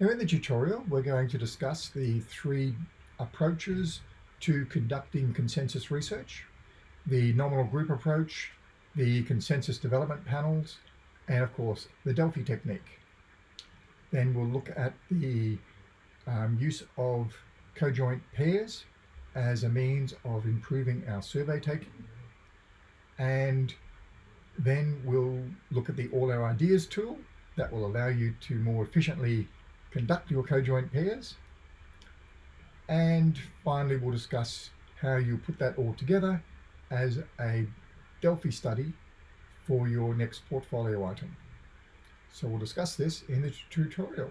Now in the tutorial, we're going to discuss the three approaches to conducting consensus research, the nominal group approach, the consensus development panels, and of course, the Delphi technique. Then we'll look at the um, use of conjoint pairs as a means of improving our survey taking. And then we'll look at the All Our Ideas tool that will allow you to more efficiently conduct your conjoint pairs. And finally, we'll discuss how you put that all together as a Delphi study for your next portfolio item. So we'll discuss this in the tutorial.